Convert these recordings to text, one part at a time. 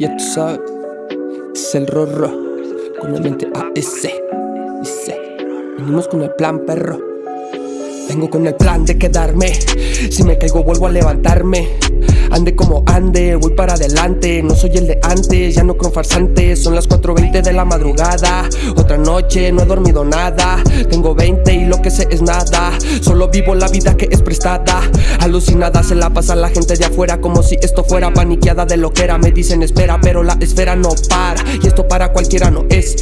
Ya tú sabes, es el rorro con el mente AS. Dice, venimos con el plan, perro. Vengo con el plan de quedarme. Si me caigo, vuelvo a levantarme. Ande como ande, voy para adelante No soy el de antes, ya no creo farsantes Son las 4.20 de la madrugada Otra noche, no he dormido nada Tengo 20 y lo es nada. Solo vivo la vida que es prestada. Alucinada se la pasa la gente de afuera Como si esto fuera paniqueada de lo que era. Me dicen espera, pero la esfera no para Y esto para cualquiera no es.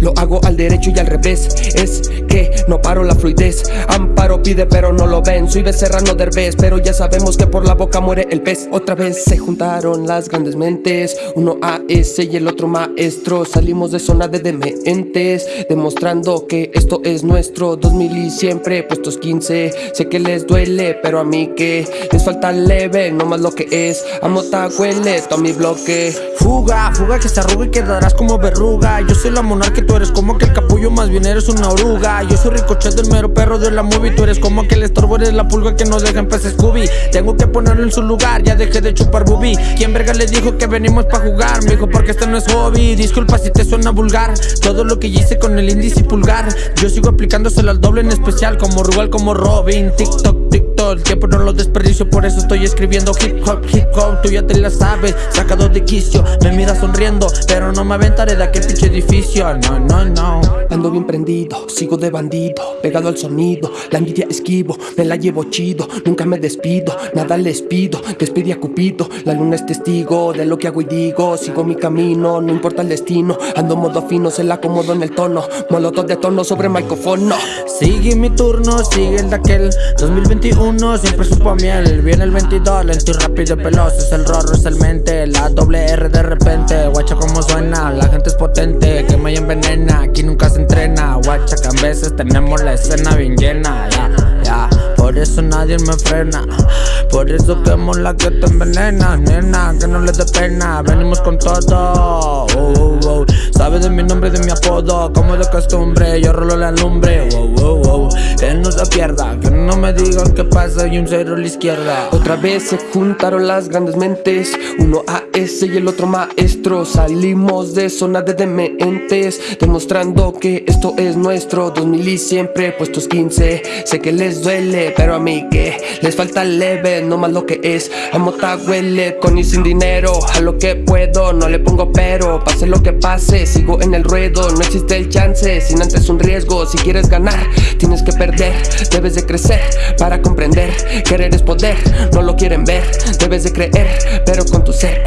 Lo hago al derecho y al revés. Es que no paro la fluidez. Amparo pide pero no lo ven. Soy becerrano derbez Pero ya sabemos que por la boca muere el pez. Otra vez se juntaron las grandes mentes. Uno AS y el otro maestro. Salimos de zona de dementes Demostrando que esto es nuestro. 2000 y siempre puestos 15 Sé que les duele, pero a mí que Les falta leve, no más lo que es. Amota huele, todo mi bloque. Fuga, fuga que se arruga y quedarás como verruga. Yo soy la monarca tú eres como que el capullo Más bien eres una oruga. Yo soy ricochet del mero perro de la movie. Tú eres como que el estorbo eres la pulga que no deja en pez Scooby. Tengo que ponerlo en su lugar ya dejé de chupar bubi ¿Quién verga le dijo que venimos pa' jugar? Me dijo porque este no es hobby Disculpa si te suena vulgar Todo lo que hice con el índice y pulgar. Yo sigo aplicándoselo al doble en especial Como Rugal, como Robin. TikTok, El tiempo no lo desperdicio Por eso estoy escribiendo hip hop, hip hop. Tú ya te la sabes, sacado de quicio. Me mira sonriendo, pero no me aventaré de aquel pinche edificio. No, no, no. Ando bien prendido, sigo de bandido Pegado al sonido, la envidia esquivo Me la llevo chido, nunca me despido Nada les pido, despide a Cupido La luna es testigo de lo que hago y digo. Sigo mi camino, no importa el destino. Ando modo fino, se la acomodo en el tono. Molotov de tono sobre micrófono. Sigue mi turno, sigue el de aquel 2021, siempre supo miel. Viene el 22, lento y rápido y veloz. Es el rorro, es el mente, la doble R de repente. Guacha como suena, la gente es potente. Que me envenena, aquí nunca se entrena. Guacha que a veces tenemos la escena bien llena. Ya, ya, por eso nadie me frena. Por eso quemo la que te envenena Nena, que no le dé pena. Venimos con todo. Oh, oh, oh. Sabe de mi nombre, de mi apodo. Como de costumbre, yo rolo la lumbre Que no se pierda, que no me digan qué pasa Y un cero a la izquierda. Otra vez se juntaron las grandes mentes. Uno AS y el otro maestro. Salimos de zona de dementes Demostrando que esto es nuestro. 2000 y siempre puestos 15 Sé que les duele, pero a mí que Les falta leve, no más lo que es. Amota huele, con y sin dinero. A lo que puedo, no le pongo pero. Pase lo que pase, sigo en el ruedo. No existe el chance, sin antes un riesgo. Si quieres ganar, tienes que perder Debes de crecer para comprender. Querer es poder, no lo quieren ver. Debes de creer, pero con tu ser